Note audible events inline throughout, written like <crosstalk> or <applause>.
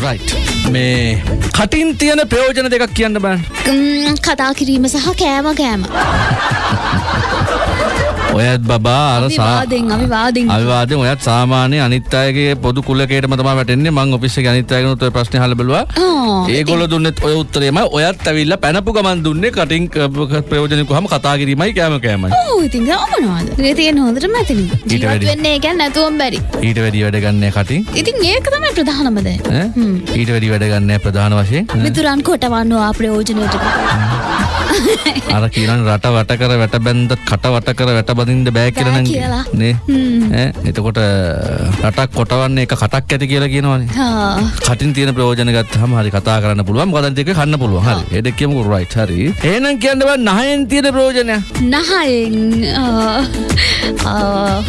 Right මේ කටින් තියෙන ප්‍රයෝජන දෙකක් කියන්න බෑන් ම්, කතා කිරීම සහ කෑම කෑම ඔයත් බබා අර සා විවාදෙන් අවිවාදෙන්. අවිවාදෙන් ඔයත් සාමාන්‍ය අනිත් අයගේ පොදු කුලකේටම තමයි වැටෙන්නේ. මං ඔෆිස් එකේ අනිත් අයගෙනුත් ඔය ප්‍රශ්නේ අහලා බැලුවා. ඒගොල්ලෝ දුන්නෙත් ඔය උත්තරේමයි ඔයත් ඇවිල්ලා පැනපු ගමන් දුන්නේ කටින් ප්‍රයෝජන කොහම කතා කිරීමයි කෑම කෑමයි. ඕ ඉතින් ගමනවාද? ඒ තියෙන හොඳට මැතිනි. ජීවත්. වෙන්නේ ගැන් නැතුවම් බැරි. ඊට වැඩි වැඩ ගන්න කටින්. ඉතින් ඒක තමයි ප්‍රධානමද ඈ? ඊට වැඩි වැඩ ගන්න ප්‍රධාන වශයෙන්? මිතුරන් කොටවන්නවා ප්‍රයෝජනයට <laughs> අර කියනන් රට වට කර වැට බැන්ද කට වට කර වැට බඳින්ද බෑ කියලා නම්. නේ? ඈ? එතකොට රටක් කොටවන්නේ එක කටක් ඇති කියලා කියනවනේ. කටින් තියෙන ප්‍රයෝජන ගත්තහම හරි කතා කරන්න පුළුවන්. මොකද එක කන්න පුළුවන්. හරි. ඒ දෙක කියමුකෝ. රයිට් හරි. එහෙනම් කියන්න බෑ නහයෙන් තියෙන ප්‍රයෝජනය. නහයෙන්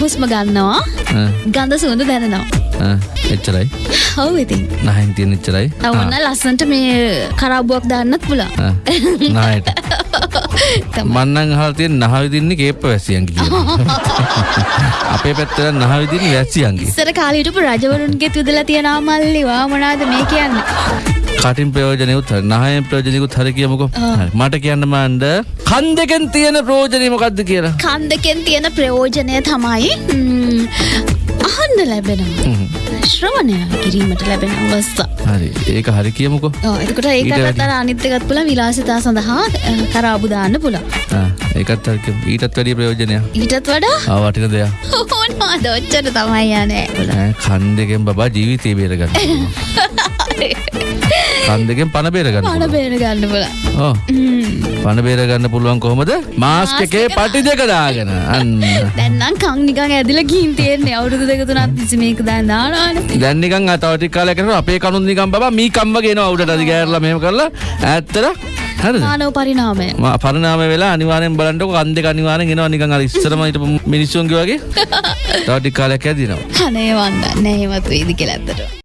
හුස්ම ගන්නවා. ගඳ සුවඳ දැනෙනවා. එච්චරයි. ඔව් ඉතින්. නහයෙන් තියෙන එච්චරයි. ඔන්න ලස්සන්ට මේ කරාබුවක් දාන්නත් ආ, නහයට <laughs> මන්නන් අහලා තියෙන නහ විදින්නේ කේප්ප වැසියන්ගේ කියලා. <laughs> අපේ පැත්තට නහ විදින්නේ වැසියන්ගේ. ඉස්සර කාලීටපු රජවරුන්ගේ තුදලා තියෙනවා මල්ලිවා මොනාද මේ කියන්නේ? කටින් ප්‍රයෝජනයකුත් හරි නහයෙන් ප්‍රයෝජනයකුත් හරි කියමුකෝ. මට කියන්න මන්ද කන් දෙකෙන් තියෙන ප්‍රයෝජනය මොකක්ද කියලා? කන් දෙකෙන් තියෙන ප්‍රයෝජනය තමයි අහන්න ලැබෙනවා ශ්‍රවණය කිරීමට ලැබෙන අවස්ථා. හරි. ඒක හරි කියමුකෝ. එතකොට වැඩි. ඒකත් අර අනිත් එකත් පුළ විලාසිතා සඳහා අ, කරාබු දාන්න පුළා ඒකත්. ඊටත් වැඩිය ප්‍රයෝජනයක්. ඊටත් වඩා? වටින දෙයක්. <laughs> ඕනවාද ඔච්චර තමයි යනේ කන් දෙකෙන් බබා ජීවිතේ බේරගන්න <laughs> කන් දෙකෙන් පණ බේරගන්න පණ පුළුවන්. බේර ගන්න පුළා පණ බේරගන්න පුළුවන් කොහොමද? මාස්ක් එකේ පටි දෙක දාගෙන. අන්න. දැන්නම් කං නිකන් ඇදිලා ගිහින් තියෙන්නේ. අවුරුදු දෙක තුනක් තිස්සේ මේක දැන් දානවානේ දැන් නිකන් තව ටික කාලයක් යනකොට අපේ කනුත් නිකන් බබා මී කම්ම ගේනවා උඩට අදි ගෑරලා මෙහෙම කරලා. ඈත්තට හරිද? මානව පරිණාමය. මා පරිණාම වෙලා අනිවාර්යෙන් බලන්නකො කන් දෙක අනිවාර්යෙන් එනවා නිකන් අර ඉස්සරම හිටපු මිනිස්සුන්ගේ වගේ. <laughs> තව ටික කාලයක් යදිනවා අනේ වන්දන්නේ එහෙමත් වෙයිද කියලා ඇත්තට